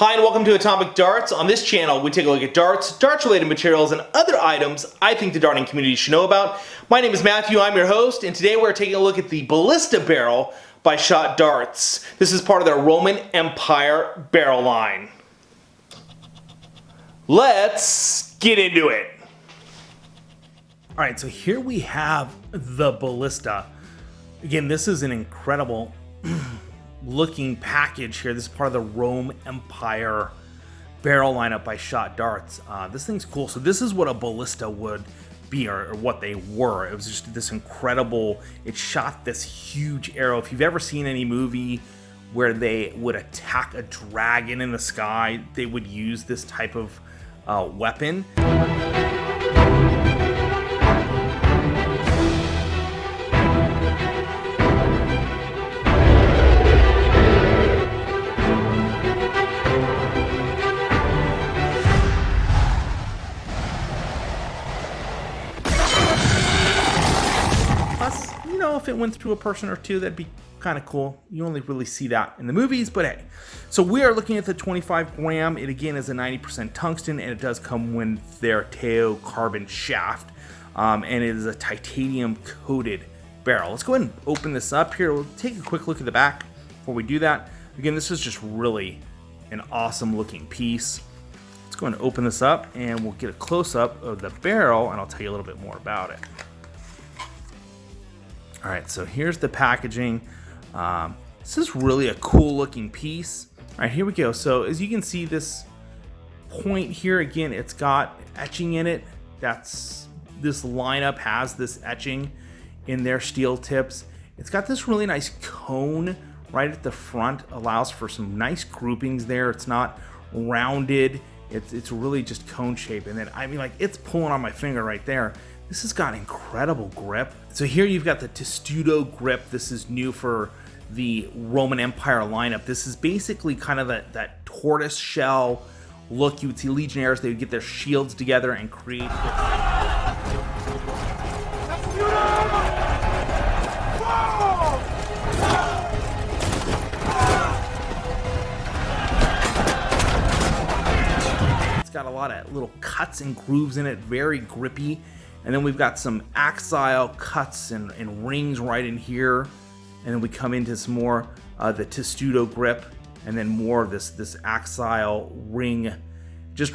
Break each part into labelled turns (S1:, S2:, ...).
S1: Hi and welcome to Atomic Darts. On this channel, we take a look at darts, darts-related materials, and other items I think the darting community should know about. My name is Matthew, I'm your host, and today we're taking a look at the Ballista barrel by Shot Darts. This is part of their Roman Empire barrel line. Let's get into it.
S2: All right, so here we have the Ballista. Again, this is an incredible looking package here. This is part of the Rome Empire barrel lineup by Shot Darts. Uh, this thing's cool. So this is what a ballista would be or, or, what they were. It was just this incredible, it shot this huge arrow. If you've ever seen any movie where they would attack a dragon in the sky, they would use this type of uh, weapon. Know if it went through a person or two, that'd be kind of cool. You only really see that in the movies, but hey. So we are looking at the 25 gram. It again is a 90% tungsten, and it does come with their Teo carbon shaft, um, and it is a titanium coated barrel. Let's go ahead and open this up here. We'll take a quick look at the back before we do that. Again, this is just really an awesome looking piece. Let's go ahead and open this up, and we'll get a close up of the barrel, and I'll tell you a little bit more about it. All right, so here's the packaging. Um, this is really a cool looking piece. All right, here we go. So as you can see, this point here, again, it's got etching in it. That's this lineup has this etching in their steel tips. It's got this really nice cone right at the front, allows for some nice groupings there. It's not rounded. It's, it's really just cone shape. And then, I mean, like, it's pulling on my finger right there. This has got incredible grip. So here you've got the Testudo grip. This is new for the Roman Empire lineup. This is basically kind of that, that tortoise shell look. You would see Legionnaires, they would get their shields together and create... It's got a lot of little cuts and grooves in it, very grippy. And then we've got some axial cuts and, and rings right in here. And then we come into some more uh, the testudo grip and then more of this, this axial ring. Just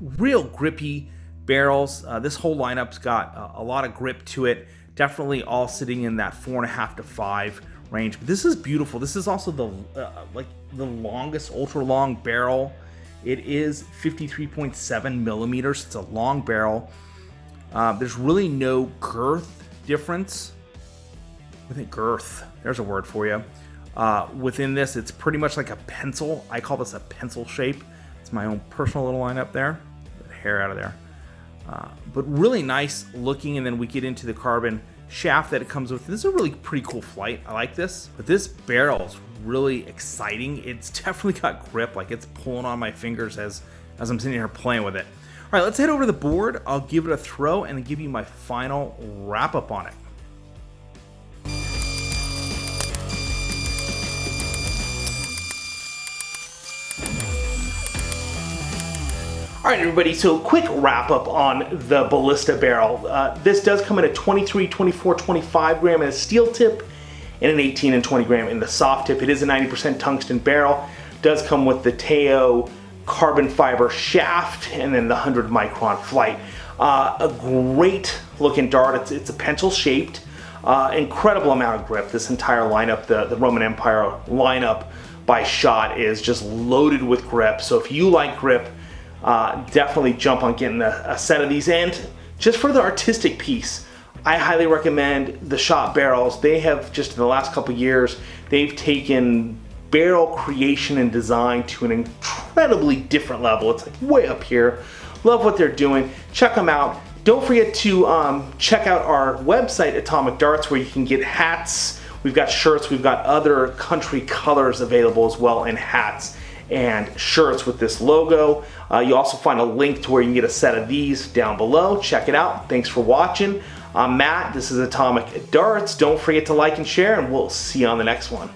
S2: real grippy barrels. Uh, this whole lineup's got a, a, lot of grip to it. Definitely all sitting in that four and a half to five range. But this is beautiful. This is also the uh, like the longest ultra long barrel. It is 53.7 millimeters. It's a long barrel. Uh, there's really no girth difference. I think girth, there's a word for you. Uh, within this, it's pretty much like a pencil. I call this a pencil shape. It's my own personal little line up there. Get hair out of there. Uh, but really nice looking, and then we get into the carbon shaft that it comes with. This is a really pretty cool flight. I like this. But this barrel is really exciting. It's definitely got grip, like it's pulling on my fingers as, as I'm sitting here playing with it. All right, let's head over to the board. I'll give it a throw and give you my final wrap up on it.
S1: All right, everybody, so quick wrap up on the Ballista barrel. Uh, this does come in a 23, 24, 25 gram in a steel tip and an 18 and 20 gram in the soft tip. It is a 90% tungsten barrel. Does come with the Teo carbon fiber shaft and then the 100 micron flight. Uh, a great looking dart. It's, it's a pencil shaped. Uh, incredible amount of grip. This entire lineup, the, the Roman Empire lineup by Shot is just loaded with grip. So if you like grip, uh, definitely jump on getting a, a set of these. And just for the artistic piece, I highly recommend the Shot barrels. They have just in the last couple years, they've taken barrel creation and design to an incredibly different level. It's like way up here. Love what they're doing. Check them out. Don't forget to um, check out our website, Atomic Darts, where you can get hats. We've got shirts. We've got other country colors available as well in hats and shirts with this logo. Uh, you also find a link to where you can get a set of these down below. Check it out. Thanks for watching. I'm Matt. This is Atomic Darts. Don't forget to like and share, and we'll see you on the next one.